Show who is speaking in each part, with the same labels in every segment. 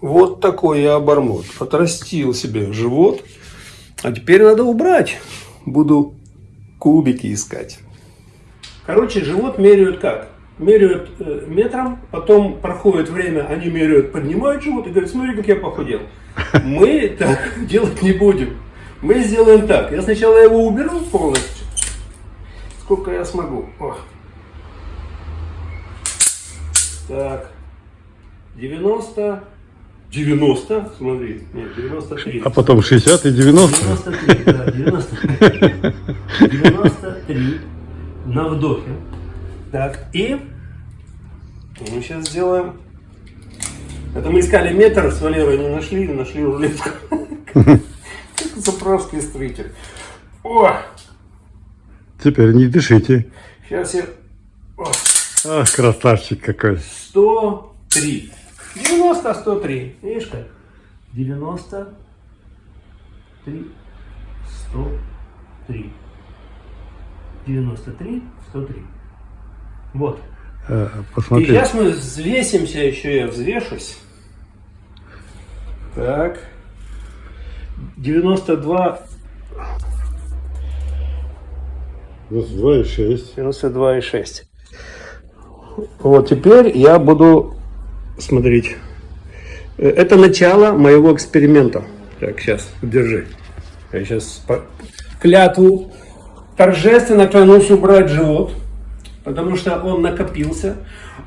Speaker 1: Вот такой я обормот. Отрастил себе живот. А теперь надо убрать. Буду кубики искать. Короче, живот меряют как? Меряют э, метром, потом проходит время, они меряют, поднимают живот и говорят, смотри, как я похудел. Мы так делать не будем. Мы сделаем так. Я сначала его уберу полностью. Сколько я смогу. О. Так. 90. 90, смотри, нет, 93.
Speaker 2: А потом 60 и 90?
Speaker 1: 93, да, 93. 93 на вдохе. Так, и мы сейчас сделаем... Это мы искали метр с Валерой, не нашли, нашли рулетку. Как заправский строитель. О!
Speaker 2: Теперь не дышите.
Speaker 1: Сейчас я... О,
Speaker 2: Ах, красавчик какой.
Speaker 1: 103. 90, 103. Видишь как? 93, 103. 93, 103. Вот.
Speaker 2: Э,
Speaker 1: И
Speaker 2: Посмотри.
Speaker 1: сейчас мы взвесимся, еще я взвешусь. Так. 92,
Speaker 2: 2,6.
Speaker 1: 92,6. Вот теперь я буду смотреть. Э, Это начало моего эксперимента. Так, сейчас, держи. Я сейчас клятву торжественно клянусь убрать живот, потому что он накопился.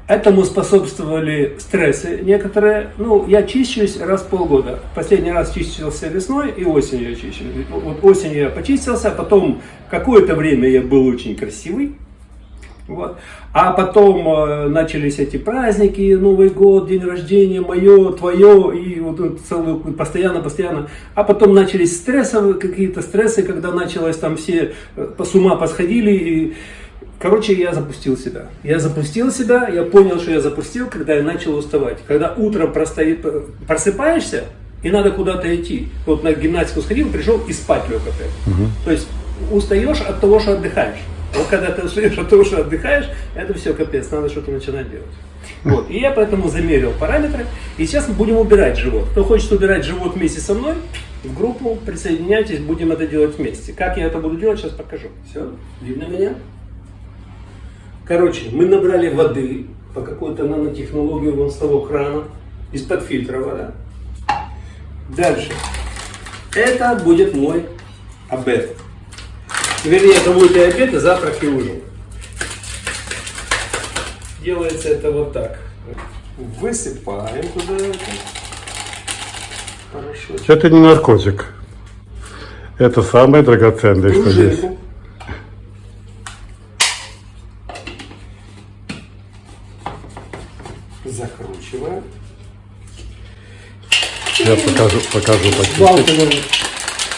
Speaker 1: Этому способствовали стрессы некоторые. Ну, я чищусь раз в полгода. Последний раз чистился весной и осенью я чищусь. Вот осенью я почистился, потом какое-то время я был очень красивый. Вот. А потом э, начались эти праздники, Новый год, день рождения, мое, твое, и вот целую, постоянно, постоянно. А потом начались стрессовые какие-то стрессы, когда началось там все э, с ума посходили. И, короче, я запустил себя. Я запустил себя, я понял, что я запустил, когда я начал уставать. Когда утром простоит, просыпаешься, и надо куда-то идти. Вот на гимнастику сходил, пришел и спать лег опять. То есть устаешь от того, что отдыхаешь. Вот когда ты устаешь от того, что отдыхаешь, это все капец, надо что-то начинать делать. Вот. И я поэтому замерил параметры. И сейчас мы будем убирать живот. Кто хочет убирать живот вместе со мной, в группу присоединяйтесь, будем это делать вместе. Как я это буду делать, сейчас покажу. Все, видно меня? Короче, мы набрали воды по какой-то нанотехнологии вон с того крана, из-под фильтра вода. Дальше. Это будет мой обед. Вернее, это будет и обед, и завтрак, и ужин. Делается это вот так. Высыпаем туда это. Хорошо.
Speaker 2: Это не наркотик. Это самое драгоценное, что есть.
Speaker 1: Закручиваем.
Speaker 2: Я покажу, покажу
Speaker 1: вот.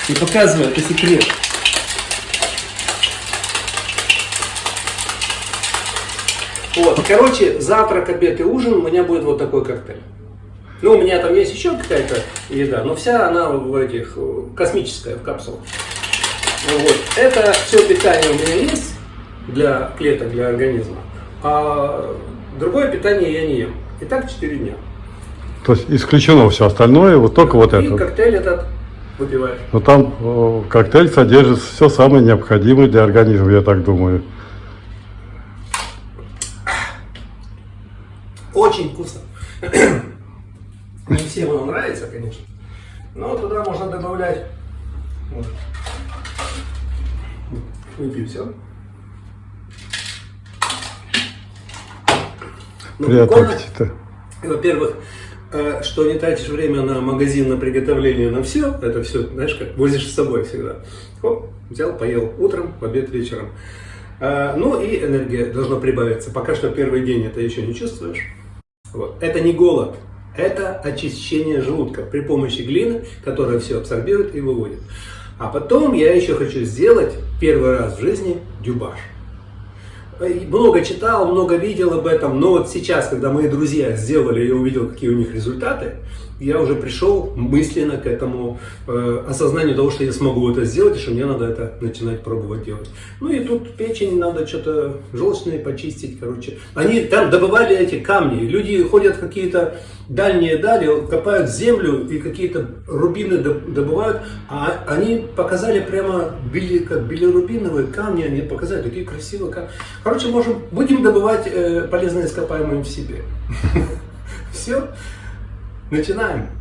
Speaker 1: Не показывай, это секрет. Вот, короче, завтрак, обед и ужин у меня будет вот такой коктейль. Ну, у меня там есть еще какая-то еда, но вся она в этих, э, космическая, в капсулах. Вот. Это все питание у меня есть для клеток, для организма. А другое питание я не ем. И так 4 дня.
Speaker 2: То есть исключено все остальное, вот только вот
Speaker 1: и
Speaker 2: это.
Speaker 1: коктейль этот выпиваешь.
Speaker 2: Но там э, коктейль содержит все самое необходимое для организма, я так думаю.
Speaker 1: Очень вкусно. Не всем оно нравится, конечно. Но туда можно добавлять. Вот. Выпью все. Ну,
Speaker 2: Приятного аппетита.
Speaker 1: Во-первых, э, что не тратишь время на магазин, на приготовление, на все, это все, знаешь, как возишь с собой всегда. Хоп, взял, поел утром, в обед, вечером. Э, Ну и энергия должна прибавиться. Пока что первый день это еще не чувствуешь. Вот. Это не голод, это очищение желудка при помощи глины, которая все абсорбирует и выводит. А потом я еще хочу сделать первый раз в жизни дюбаш. Много читал, много видел об этом, но вот сейчас, когда мои друзья сделали, я увидел, какие у них результаты, я уже пришел мысленно к этому э, осознанию того, что я смогу это сделать, и что мне надо это начинать пробовать делать. Ну и тут печень надо что-то желчные почистить, короче. Они там добывали эти камни, люди ходят какие-то дальние дали, копают землю и какие-то рубины добывают, а они показали прямо били, как билирубиновые камни, они показали такие красивые камни. Короче, можем, будем добывать э, полезные ископаемые в себе. Все, начинаем.